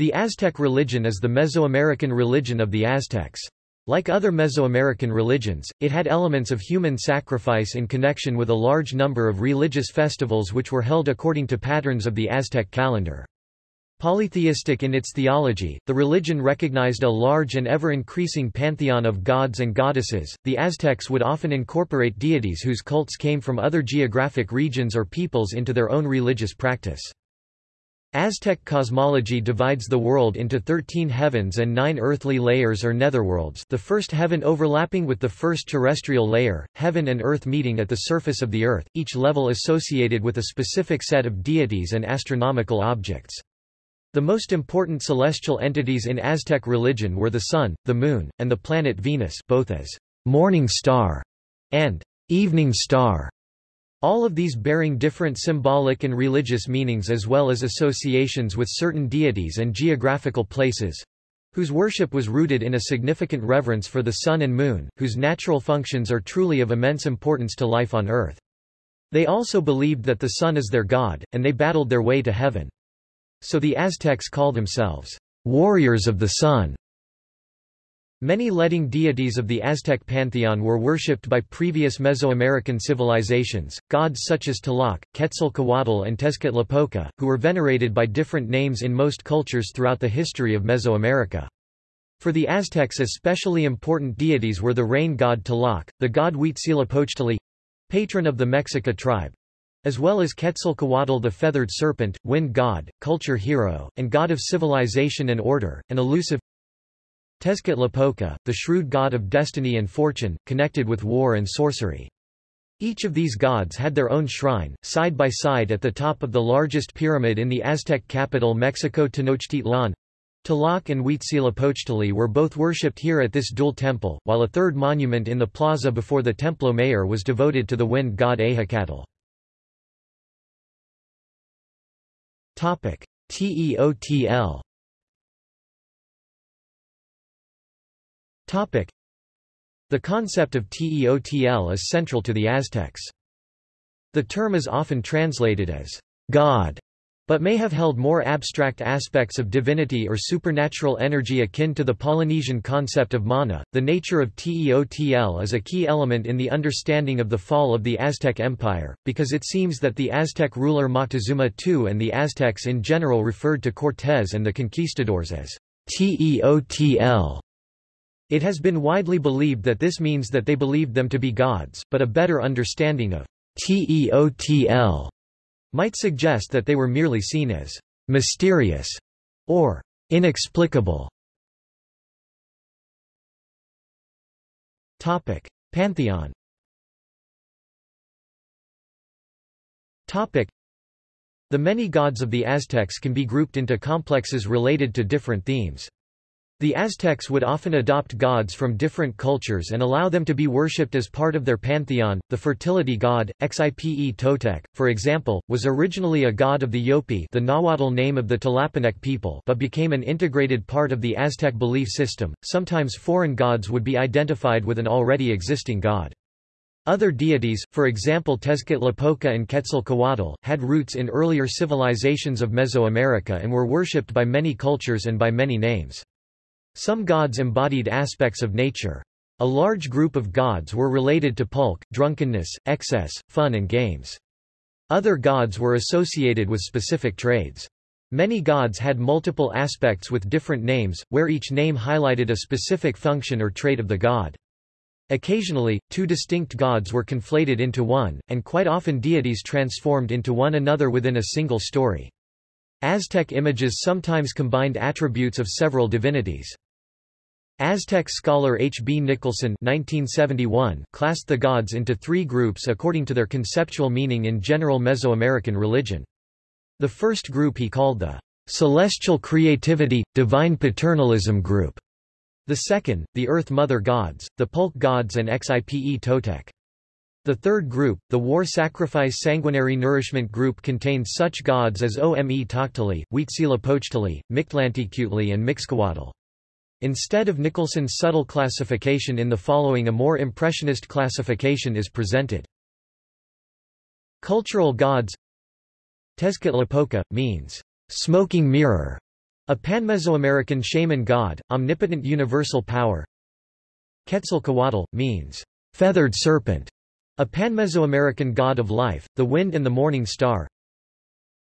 The Aztec religion is the Mesoamerican religion of the Aztecs. Like other Mesoamerican religions, it had elements of human sacrifice in connection with a large number of religious festivals which were held according to patterns of the Aztec calendar. Polytheistic in its theology, the religion recognized a large and ever-increasing pantheon of gods and goddesses. The Aztecs would often incorporate deities whose cults came from other geographic regions or peoples into their own religious practice. Aztec cosmology divides the world into thirteen heavens and nine earthly layers or netherworlds the first heaven overlapping with the first terrestrial layer, heaven and earth meeting at the surface of the earth, each level associated with a specific set of deities and astronomical objects. The most important celestial entities in Aztec religion were the Sun, the Moon, and the planet Venus both as morning star and evening star. All of these bearing different symbolic and religious meanings as well as associations with certain deities and geographical places, whose worship was rooted in a significant reverence for the sun and moon, whose natural functions are truly of immense importance to life on earth. They also believed that the sun is their god, and they battled their way to heaven. So the Aztecs call themselves warriors of the sun. Many leading deities of the Aztec pantheon were worshipped by previous Mesoamerican civilizations, gods such as Tlaloc, Quetzalcoatl and Tezcatlipoca, who were venerated by different names in most cultures throughout the history of Mesoamerica. For the Aztecs especially important deities were the rain god Tlaloc, the god Huitzilopochtli, patron of the Mexica tribe, as well as Quetzalcoatl the feathered serpent, wind god, culture hero, and god of civilization and order, an elusive Tezcatlipoca, the shrewd god of destiny and fortune, connected with war and sorcery. Each of these gods had their own shrine, side by side at the top of the largest pyramid in the Aztec capital Mexico Tenochtitlan. Tlaloc and Huitzilopochtli were both worshipped here at this dual temple, while a third monument in the plaza before the Templo Mayor was devoted to the wind god Ehecatl. TEOTL. The concept of TEOTL is central to the Aztecs. The term is often translated as God but may have held more abstract aspects of divinity or supernatural energy akin to the Polynesian concept of mana. The nature of Teotl is a key element in the understanding of the fall of the Aztec Empire, because it seems that the Aztec ruler Moctezuma II and the Aztecs in general referred to Cortés and the conquistadors as Teotl. It has been widely believed that this means that they believed them to be gods, but a better understanding of Teotl might suggest that they were merely seen as mysterious or inexplicable. Topic: Pantheon. Topic: The many gods of the Aztecs can be grouped into complexes related to different themes. The Aztecs would often adopt gods from different cultures and allow them to be worshipped as part of their pantheon. The fertility god, Xipe Totec, for example, was originally a god of the Yopi the Nahuatl name of the Tlapanec people but became an integrated part of the Aztec belief system. Sometimes foreign gods would be identified with an already existing god. Other deities, for example Tezcatlipoca and Quetzalcoatl, had roots in earlier civilizations of Mesoamerica and were worshipped by many cultures and by many names. Some gods embodied aspects of nature. A large group of gods were related to pulque, drunkenness, excess, fun and games. Other gods were associated with specific trades. Many gods had multiple aspects with different names, where each name highlighted a specific function or trait of the god. Occasionally, two distinct gods were conflated into one, and quite often deities transformed into one another within a single story. Aztec images sometimes combined attributes of several divinities. Aztec scholar H. B. Nicholson 1971 classed the gods into three groups according to their conceptual meaning in general Mesoamerican religion. The first group he called the celestial creativity, divine paternalism group. The second, the Earth Mother gods, the Pulque gods and Xipe Totec. The third group, the war sacrifice sanguinary nourishment group contained such gods as Ometochtli, Huitzilopochtli, Mictlantecuhtli and Mixcoatl. Instead of Nicholson's subtle classification in the following a more impressionist classification is presented. Cultural gods Tezcatlipoca, means, smoking mirror, A pan-Mesoamerican shaman god, omnipotent universal power. Quetzalcoatl, means, feathered serpent, a pan-Mesoamerican god of life, the wind and the morning star.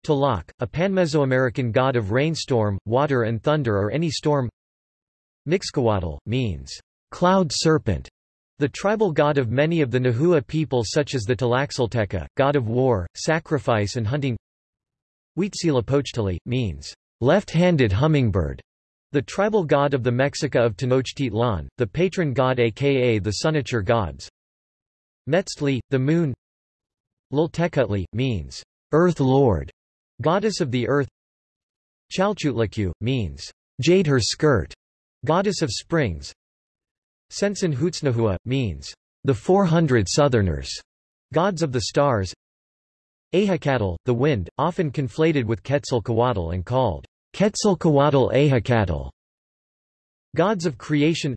Tlaloc, a pan-Mesoamerican god of rainstorm, water and thunder or any storm. Mixcoatl, means, cloud serpent, the tribal god of many of the Nahua people such as the Tlaxcalteca, god of war, sacrifice and hunting Huitzilopochtli, means, left-handed hummingbird, the tribal god of the Mexica of Tenochtitlan, the patron god aka the Sunacher gods. Metztli, the moon. Tlaltecuhtli, means, earth lord, goddess of the earth. Chalchiuhtlicue, means, jade her skirt, goddess of springs. Centzon Huitznahua, means, the 400 southerners, gods of the stars. Ehecatl, the wind, often conflated with Quetzalcoatl and called Quetzalcoatl Ehecatl. Gods of creation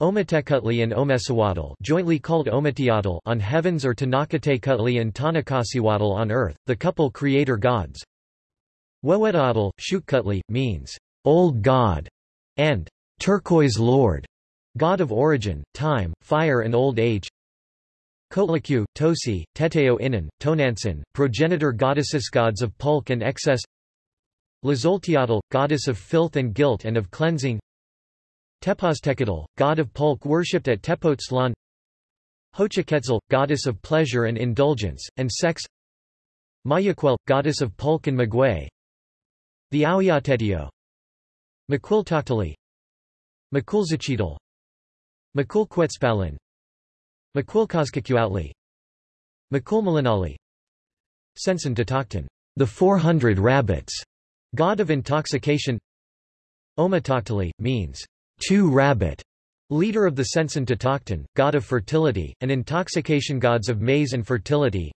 Ometecuhtli and Omecihuatl jointly called Ometeotl on heavens or Tenochtitecutli and Tonacacihuatl on earth, the couple creator gods. Huehueteotl, Xiuhtecuhtli, means, old god, and turquoise lord, god of origin, time, fire and old age. Coatlicue, Toci, Teteo Inan, Tonantzin, progenitor goddesses gods of pulk and excess Tlazolteotl, goddess of filth and guilt and of cleansing Tepoztecatl, god of pulk worshipped at Tepoztlan Xochiquetzal, goddess of pleasure and indulgence, and sex. Mayahuel, goddess of pulk and maguey. The Ahuiateteo Macuiltochtli. Makulzacitl Macuilcuetzpalin Macuilcozcacuauhtli Macuilmalinalli Sensen the 400 rabbits, god of intoxication. Ometochtli, means, two rabbit, leader of the Centzon Totochtin, god of fertility, and intoxication gods of maize and fertility.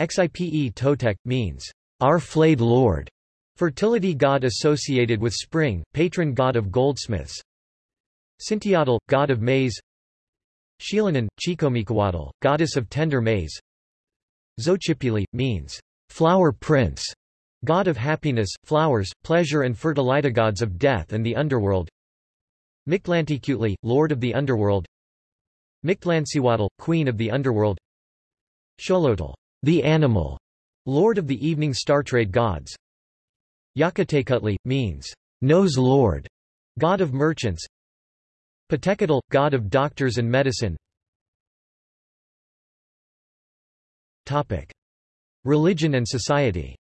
Xipe Totec, means, our flayed lord, fertility god associated with spring, patron god of goldsmiths. Sintiatl, god of maize. Xilonen, Chicomecoatl, goddess of tender maize. Xochipilli, means, flower prince, god of happiness, flowers, pleasure and fertility gods of death and the underworld Mictlantecuhtli, lord of the underworld. Mictlantecuhtli, queen of the underworld. Xolotl, the animal, lord of the evening star trade gods. Yacatecuhtli, means, nose lord, god of merchants. Patecatl, god of doctors and medicine. Topic. Religion and society.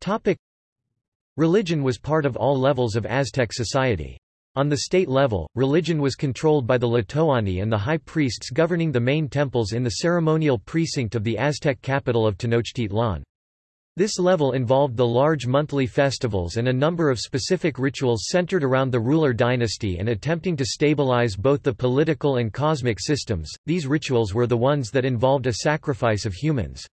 Topic. Religion was part of all levels of Aztec society. On the state level, religion was controlled by the Tlatoani and the high priests governing the main temples in the ceremonial precinct of the Aztec capital of Tenochtitlan. This level involved the large monthly festivals and a number of specific rituals centered around the ruler dynasty and attempting to stabilize both the political and cosmic systems. These rituals were the ones that involved a sacrifice of humans.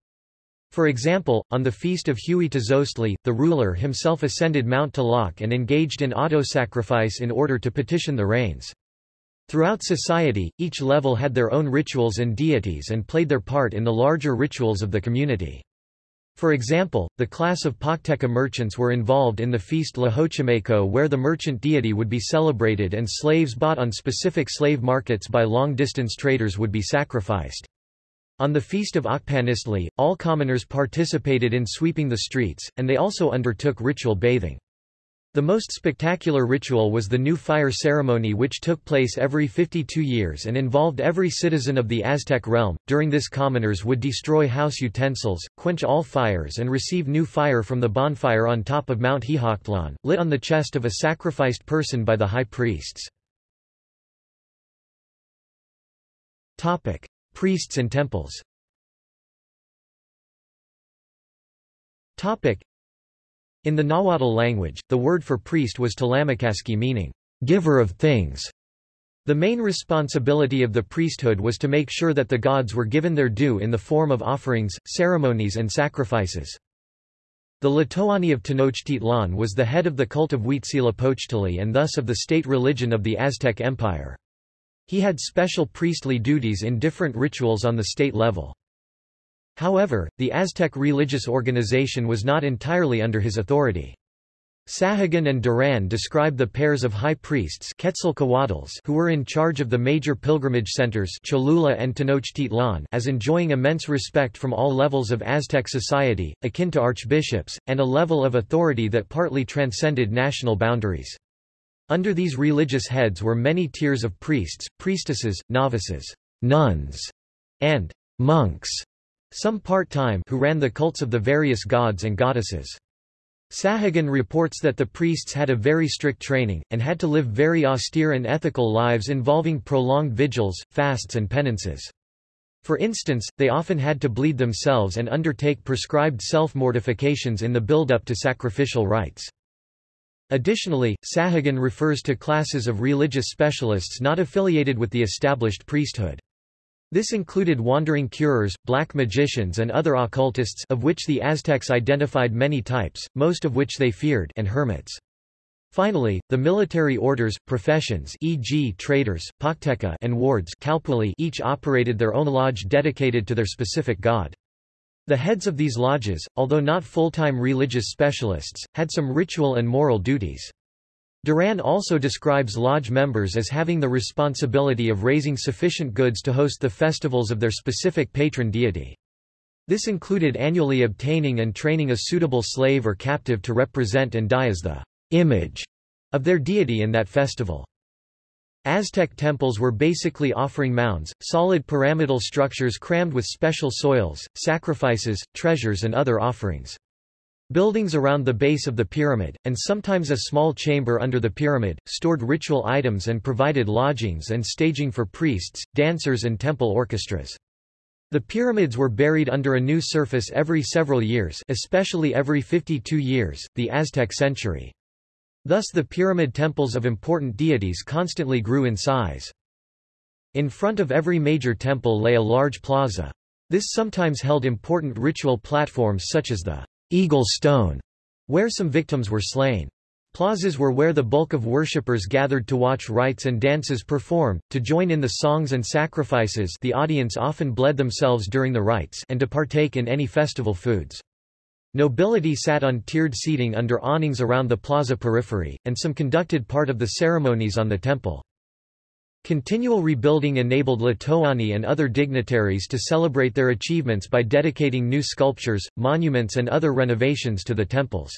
For example, on the feast of Huey Huitzilopochtli, the ruler himself ascended Mount Tlaloc and engaged in auto-sacrifice in order to petition the rains. Throughout society, each level had their own rituals and deities and played their part in the larger rituals of the community. For example, the class of Pochteca merchants were involved in the feast Tlaxochimaco where the merchant deity would be celebrated and slaves bought on specific slave markets by long-distance traders would be sacrificed. On the feast of Ochpaniztli, all commoners participated in sweeping the streets, and they also undertook ritual bathing. The most spectacular ritual was the new fire ceremony which took place every 52 years and involved every citizen of the Aztec realm. During this commoners would destroy house utensils, quench all fires and receive new fire from the bonfire on top of Mount Xiuhtlan, lit on the chest of a sacrificed person by the high priests. Topic: Priests and temples. In the Nahuatl language, the word for priest was Tlamacazqui meaning, giver of things. The main responsibility of the priesthood was to make sure that the gods were given their due in the form of offerings, ceremonies and sacrifices. The Tlatoani of Tenochtitlan was the head of the cult of Huitzilopochtli and thus of the state religion of the Aztec Empire. He had special priestly duties in different rituals on the state level. However, the Aztec religious organization was not entirely under his authority. Sahagun and Duran describe the pairs of high priests who were in charge of the major pilgrimage centers Cholula and Tenochtitlan as enjoying immense respect from all levels of Aztec society, akin to archbishops, and a level of authority that partly transcended national boundaries. Under these religious heads were many tiers of priests, priestesses, novices, nuns, and monks, some part-time who ran the cults of the various gods and goddesses. Sahagun reports that the priests had a very strict training, and had to live very austere and ethical lives involving prolonged vigils, fasts and penances. For instance, they often had to bleed themselves and undertake prescribed self-mortifications in the build-up to sacrificial rites. Additionally, Sahagun refers to classes of religious specialists not affiliated with the established priesthood. This included wandering curers, black magicians and other occultists of which the Aztecs identified many types, most of which they feared and hermits. Finally, the military orders, professions e.g. traders, pochteca and wards each operated their own lodge dedicated to their specific god. The heads of these lodges, although not full-time religious specialists, had some ritual and moral duties. Duran also describes lodge members as having the responsibility of raising sufficient goods to host the festivals of their specific patron deity. This included annually obtaining and training a suitable slave or captive to represent and die as the image of their deity in that festival. Aztec temples were basically offering mounds, solid pyramidal structures crammed with special soils, sacrifices, treasures and other offerings. Buildings around the base of the pyramid, and sometimes a small chamber under the pyramid, stored ritual items and provided lodgings and staging for priests, dancers and temple orchestras. The pyramids were buried under a new surface every several years especially every 52 years, the Aztec century. Thus the pyramid temples of important deities constantly grew in size. In front of every major temple lay a large plaza. This sometimes held important ritual platforms such as the Eagle Stone, where some victims were slain. Plazas were where the bulk of worshippers gathered to watch rites and dances performed, to join in the songs and sacrifices the audience often bled themselves during the rites and to partake in any festival foods. Nobility sat on tiered seating under awnings around the plaza periphery, and some conducted part of the ceremonies on the temple. Continual rebuilding enabled Tlatoani and other dignitaries to celebrate their achievements by dedicating new sculptures, monuments and other renovations to the temples.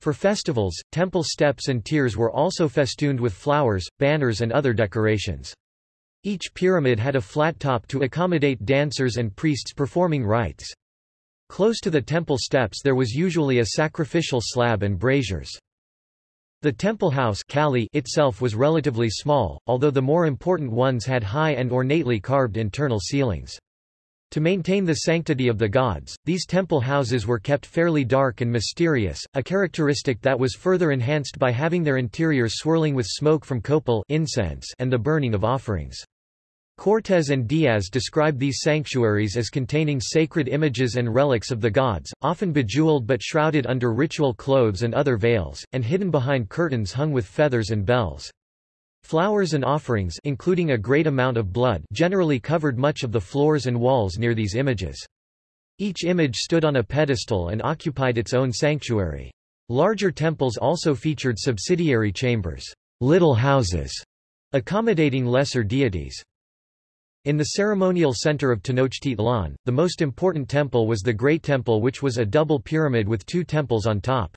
For festivals, temple steps and tiers were also festooned with flowers, banners and other decorations. Each pyramid had a flat top to accommodate dancers and priests performing rites. Close to the temple steps there was usually a sacrificial slab and braziers. The temple house itself was relatively small, although the more important ones had high and ornately carved internal ceilings. To maintain the sanctity of the gods, these temple houses were kept fairly dark and mysterious, a characteristic that was further enhanced by having their interiors swirling with smoke from copal incense and the burning of offerings. Cortés and Diaz describe these sanctuaries as containing sacred images and relics of the gods, often bejeweled but shrouded under ritual clothes and other veils, and hidden behind curtains hung with feathers and bells. Flowers and offerings including a great amount of blood generally covered much of the floors and walls near these images. Each image stood on a pedestal and occupied its own sanctuary. Larger temples also featured subsidiary chambers, little houses, accommodating lesser deities. In the ceremonial center of Tenochtitlan, the most important temple was the Great Temple which was a double pyramid with two temples on top.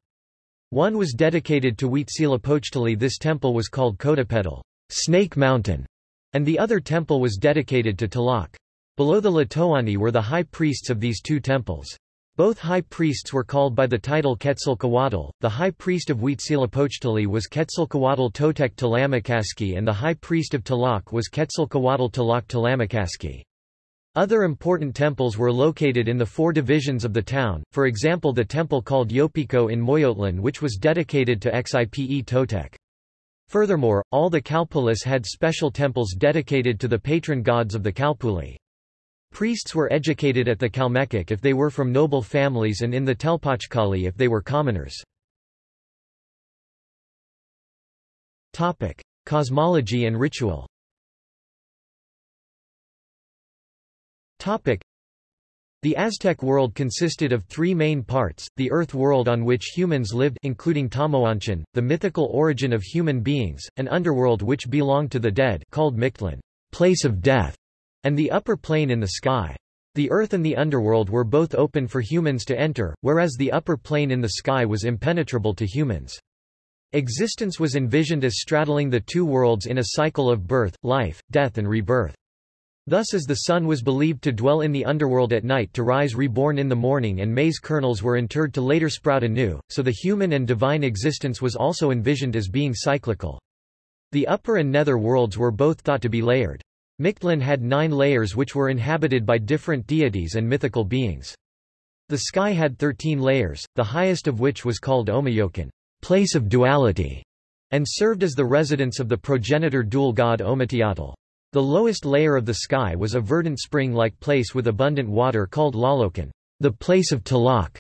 One was dedicated to Huitzilopochtli this temple was called Coatepetl Snake Mountain, and the other temple was dedicated to Tlaloc. Below the Tlatoani were the high priests of these two temples. Both high priests were called by the title Quetzalcoatl. The high priest of Huitzilopochtli was Quetzalcoatl Totec Tlamacazqui and the high priest of Tlaloc was Quetzalcoatl Tlaloc Tlamacazqui. Other important temples were located in the four divisions of the town, for example the temple called Yopico in Moyotlan which was dedicated to Xipe Totec. Furthermore, all the Calpullis had special temples dedicated to the patron gods of the Calpulli. Priests were educated at the Calmecac if they were from noble families and in the Telpochcalli if they were commoners. Topic: Cosmology and ritual. Topic: The Aztec world consisted of three main parts, the Earth world on which humans lived including Tamoanchan, the mythical origin of human beings, an underworld which belonged to the dead called Mictlan, place of death, and the upper plane in the sky. The earth and the underworld were both open for humans to enter, whereas the upper plane in the sky was impenetrable to humans. Existence was envisioned as straddling the two worlds in a cycle of birth, life, death and rebirth. Thus as the sun was believed to dwell in the underworld at night to rise reborn in the morning and maize kernels were interred to later sprout anew, so the human and divine existence was also envisioned as being cyclical. The upper and nether worlds were both thought to be layered. Mictlan had nine layers which were inhabited by different deities and mythical beings. The sky had thirteen layers, the highest of which was called Omeyocan, place of duality, and served as the residence of the progenitor dual god Ometeotl. The lowest layer of the sky was a verdant spring-like place with abundant water called Tlalocan, the place of Tlaloc.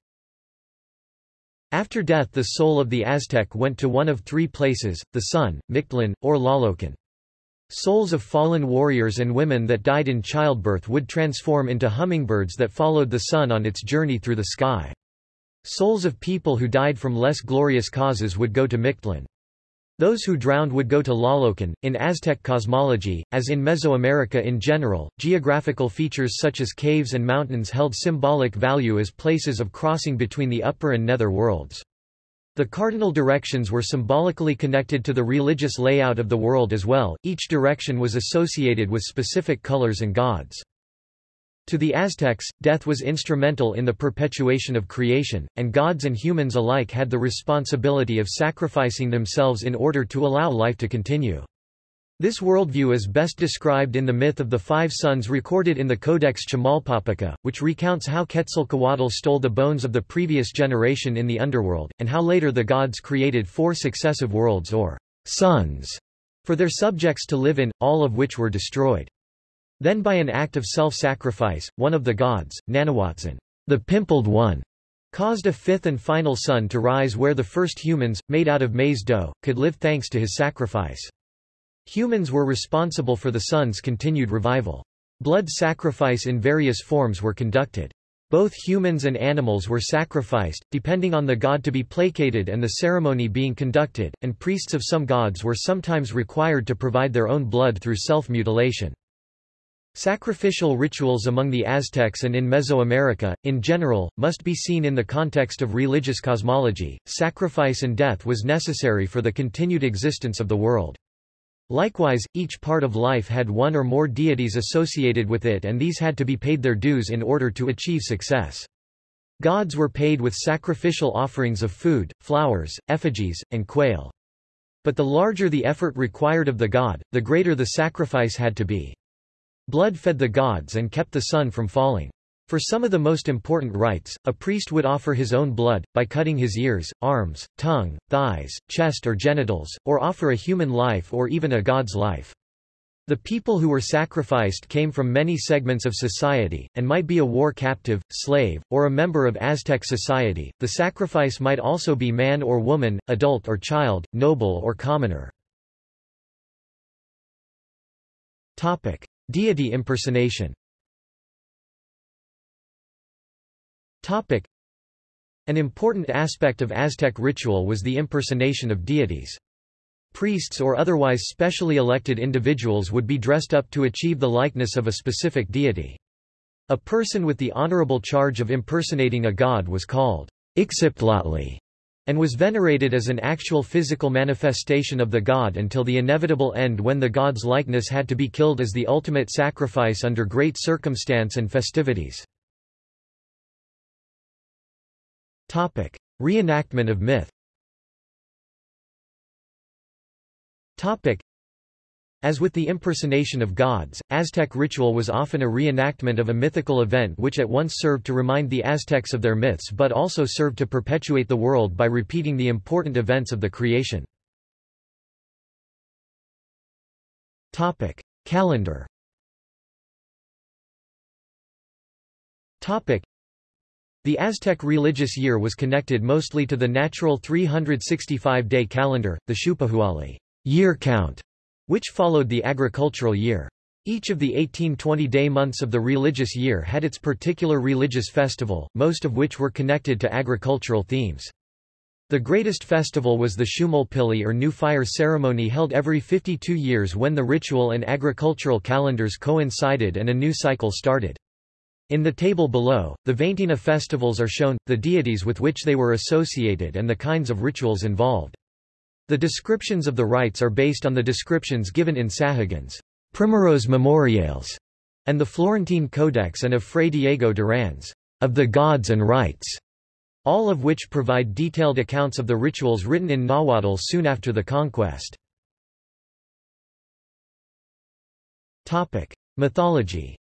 After death the soul of the Aztec went to one of three places, the sun, Mictlan, or Tlalocan. Souls of fallen warriors and women that died in childbirth would transform into hummingbirds that followed the sun on its journey through the sky. Souls of people who died from less glorious causes would go to Mictlan. Those who drowned would go to Tlalocan. In Aztec cosmology, as in Mesoamerica in general, geographical features such as caves and mountains held symbolic value as places of crossing between the upper and nether worlds. The cardinal directions were symbolically connected to the religious layout of the world as well, each direction was associated with specific colors and gods. To the Aztecs, death was instrumental in the perpetuation of creation, and gods and humans alike had the responsibility of sacrificing themselves in order to allow life to continue. This worldview is best described in the myth of the five suns recorded in the Codex Chimalpopoca, which recounts how Quetzalcoatl stole the bones of the previous generation in the underworld, and how later the gods created four successive worlds or suns for their subjects to live in, all of which were destroyed. Then by an act of self-sacrifice, one of the gods, Nanahuatzin, the pimpled one, caused a fifth and final sun to rise where the first humans, made out of maize dough, could live thanks to his sacrifice. Humans were responsible for the sun's continued revival. Blood sacrifice in various forms were conducted. Both humans and animals were sacrificed, depending on the god to be placated and the ceremony being conducted, and priests of some gods were sometimes required to provide their own blood through self-mutilation. Sacrificial rituals among the Aztecs and in Mesoamerica, in general, must be seen in the context of religious cosmology. Sacrifice and death was necessary for the continued existence of the world. Likewise, each part of life had one or more deities associated with it and these had to be paid their dues in order to achieve success. Gods were paid with sacrificial offerings of food, flowers, effigies, and quail. But the larger the effort required of the god, the greater the sacrifice had to be. Blood fed the gods and kept the sun from falling. For some of the most important rites, a priest would offer his own blood, by cutting his ears, arms, tongue, thighs, chest or genitals, or offer a human life or even a god's life. The people who were sacrificed came from many segments of society, and might be a war captive, slave, or a member of Aztec society. The sacrifice might also be man or woman, adult or child, noble or commoner. Topic: Deity impersonation An important aspect of Aztec ritual was the impersonation of deities. Priests or otherwise specially elected individuals would be dressed up to achieve the likeness of a specific deity. A person with the honorable charge of impersonating a god was called Ixiptlatli, and was venerated as an actual physical manifestation of the god until the inevitable end when the god's likeness had to be killed as the ultimate sacrifice under great circumstance and festivities. Reenactment of myth. Topic: as with the impersonation of gods, Aztec ritual was often a reenactment of a mythical event which at once served to remind the Aztecs of their myths but also served to perpetuate the world by repeating the important events of the creation. Topic: Calendar the Aztec religious year was connected mostly to the natural 365-day calendar, the Xiuhpohualli year count, which followed the agricultural year. Each of the 18 20-day months of the religious year had its particular religious festival, most of which were connected to agricultural themes. The greatest festival was the Xiuhmolpilli or New Fire ceremony held every 52 years when the ritual and agricultural calendars coincided and a new cycle started. In the table below, the veintena festivals are shown, the deities with which they were associated and the kinds of rituals involved. The descriptions of the rites are based on the descriptions given in Sahagun's Primeros Memoriales and the Florentine Codex and of Fray Diego Duran's of the Gods and Rites, all of which provide detailed accounts of the rituals written in Nahuatl soon after the conquest. Mythology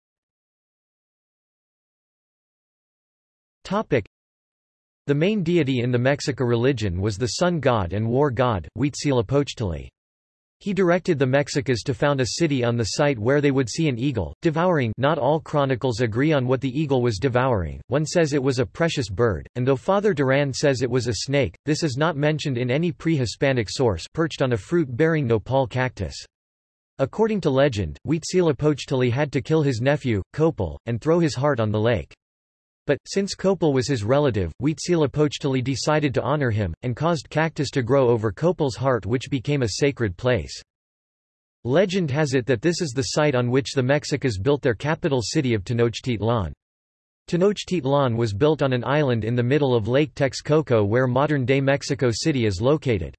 The main deity in the Mexica religion was the sun god and war god, Huitzilopochtli. He directed the Mexicas to found a city on the site where they would see an eagle, devouring not all chronicles agree on what the eagle was devouring, one says it was a precious bird, and though Father Duran says it was a snake, this is not mentioned in any pre-Hispanic source perched on a fruit-bearing nopal cactus. According to legend, Huitzilopochtli had to kill his nephew, Copil, and throw his heart on the lake. But, since Copil was his relative, Huitzilopochtli decided to honor him, and caused cactus to grow over Copil's heart which became a sacred place. Legend has it that this is the site on which the Mexicas built their capital city of Tenochtitlan. Tenochtitlan was built on an island in the middle of Lake Texcoco where modern-day Mexico City is located.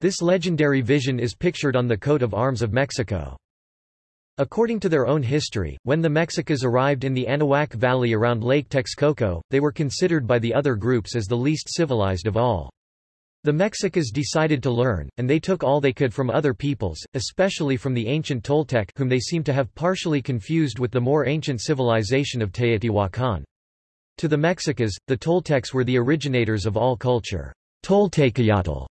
This legendary vision is pictured on the coat of arms of Mexico. According to their own history, when the Mexicas arrived in the Anahuac Valley around Lake Texcoco, they were considered by the other groups as the least civilized of all. The Mexicas decided to learn, and they took all they could from other peoples, especially from the ancient Toltec whom they seem to have partially confused with the more ancient civilization of Teotihuacan. To the Mexicas, the Toltecs were the originators of all culture. Toltecayotl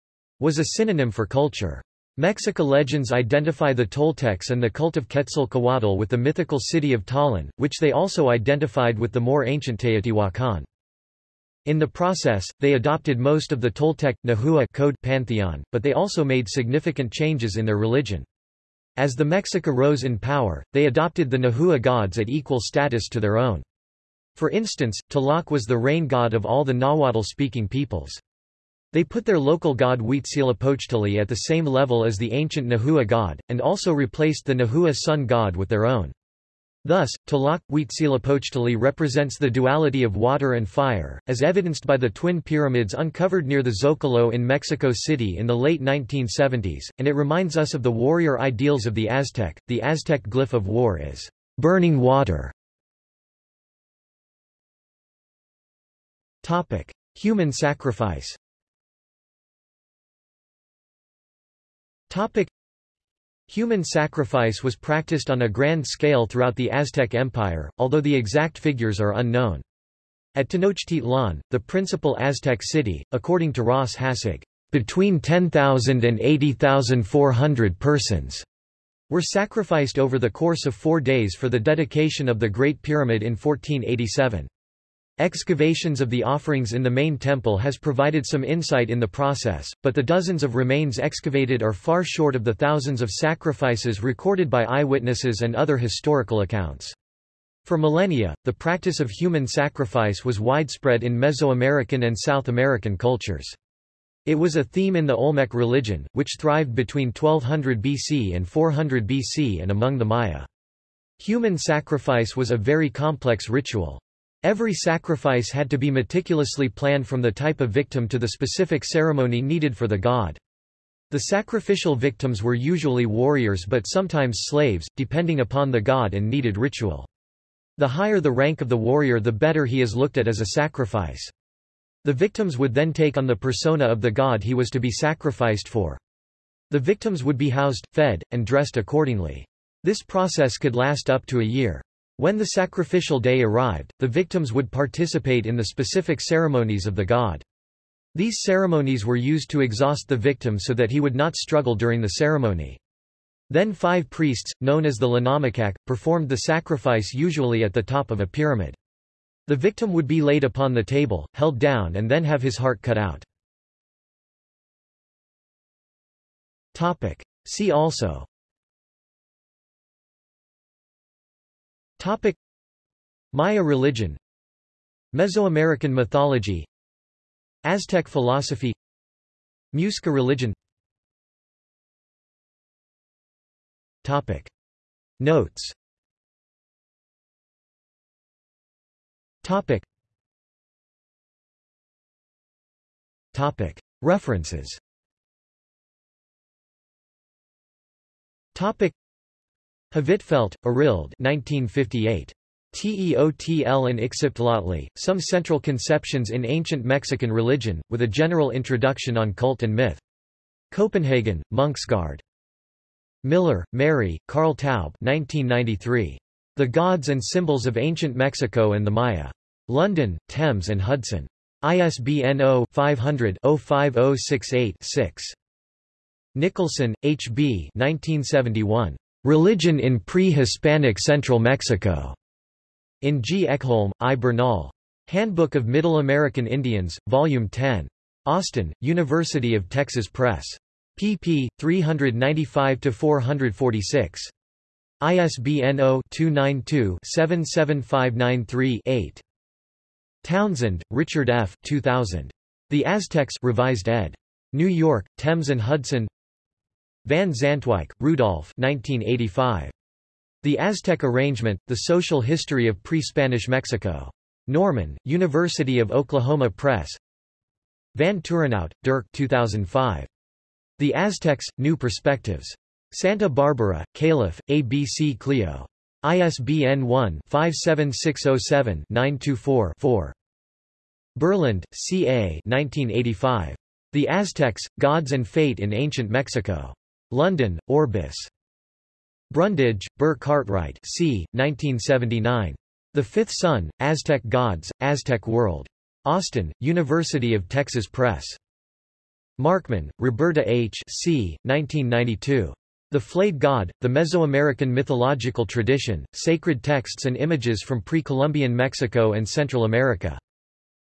was a synonym for culture. Mexica legends identify the Toltecs and the cult of Quetzalcoatl with the mythical city of Tollan, which they also identified with the more ancient Teotihuacan. In the process, they adopted most of the Toltec, Nahua code pantheon, but they also made significant changes in their religion. As the Mexica rose in power, they adopted the Nahua gods at equal status to their own. For instance, Tlaloc was the rain god of all the Nahuatl-speaking peoples. They put their local god Huitzilopochtli at the same level as the ancient Nahua god, and also replaced the Nahua sun god with their own. Thus, Tlaloc Huitzilopochtli represents the duality of water and fire, as evidenced by the twin pyramids uncovered near the Zocalo in Mexico City in the late 1970s, and it reminds us of the warrior ideals of the Aztec. The Aztec glyph of war is burning water. Human sacrifice. Topic. Human sacrifice was practiced on a grand scale throughout the Aztec Empire, although the exact figures are unknown. At Tenochtitlan, the principal Aztec city, according to Ross Hassig, between 10,000 and 80,400 persons were sacrificed over the course of four days for the dedication of the Great Pyramid in 1487. Excavations of the offerings in the main temple has provided some insight in the process, but the dozens of remains excavated are far short of the thousands of sacrifices recorded by eyewitnesses and other historical accounts. For millennia, the practice of human sacrifice was widespread in Mesoamerican and South American cultures. It was a theme in the Olmec religion, which thrived between 1200 BC and 400 BC and among the Maya. Human sacrifice was a very complex ritual. Every sacrifice had to be meticulously planned from the type of victim to the specific ceremony needed for the god. The sacrificial victims were usually warriors but sometimes slaves, depending upon the god and needed ritual. The higher the rank of the warrior the better he is looked at as a sacrifice. The victims would then take on the persona of the god he was to be sacrificed for. The victims would be housed, fed, and dressed accordingly. This process could last up to a year. When the sacrificial day arrived, the victims would participate in the specific ceremonies of the god. These ceremonies were used to exhaust the victim so that he would not struggle during the ceremony. Then five priests, known as the tlenamacac, performed the sacrifice usually at the top of a pyramid. The victim would be laid upon the table, held down and then have his heart cut out. See also Topic. Maya religion. Mesoamerican mythology. Aztec philosophy. Muisca religion. Topic. Notes. Topic. Topic. References. Topic Hvidtfeldt, Arild 1958. Teotl and Ixiptlatli, Some Central Conceptions in Ancient Mexican Religion, with a general introduction on cult and myth. Copenhagen, Munksgaard. Miller, Mary, Karl Taube 1993. The Gods and Symbols of Ancient Mexico and the Maya. London, Thames and Hudson. ISBN 0-500-05068-6. Nicholson, H. B. 1971. Religion in Pre-Hispanic Central Mexico. In G. Ekholm, I. Bernal. Handbook of Middle American Indians, Volume 10. Austin, University of Texas Press. pp. 395-446. ISBN 0-292-77593-8. Townsend, Richard F. 2000. The Aztecs Revised ed. New York, Thames and Hudson Van Zantwijk, Rudolf 1985. The Aztec Arrangement, The Social History of Pre-Spanish Mexico. Norman, University of Oklahoma Press Van Turenhout, Dirk 2005. The Aztecs, New Perspectives. Santa Barbara, Calif., ABC Clio. ISBN 1-57607-924-4. Burland, C. A. 1985. The Aztecs, Gods and Fate in Ancient Mexico. London, Orbis. Brundage, Burr Cartwright c. 1979. The Fifth Sun, Aztec Gods, Aztec World. Austin, University of Texas Press. Markman, Roberta H. c. 1992. The Flayed God, The Mesoamerican Mythological Tradition, Sacred Texts and Images from Pre-Columbian Mexico and Central America.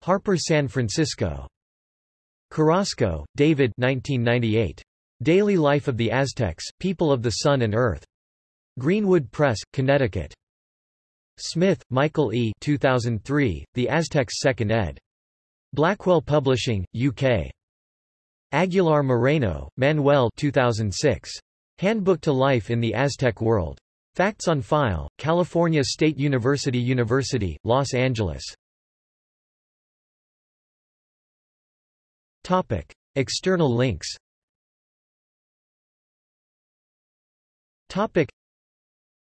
Harper San Francisco. Carrasco, David 1998. Daily Life of the Aztecs, People of the Sun and Earth. Greenwood Press, Connecticut. Smith, Michael E. 2003, The Aztecs 2nd ed. Blackwell Publishing, UK. Aguilar Moreno, Manuel 2006. Handbook to Life in the Aztec World. Facts on File, California State University University, Los Angeles. Topic. External links Topic.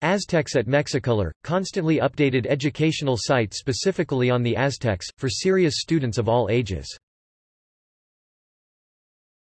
Aztecs at Mexicolor, constantly updated educational site specifically on the Aztecs, for serious students of all ages